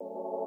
you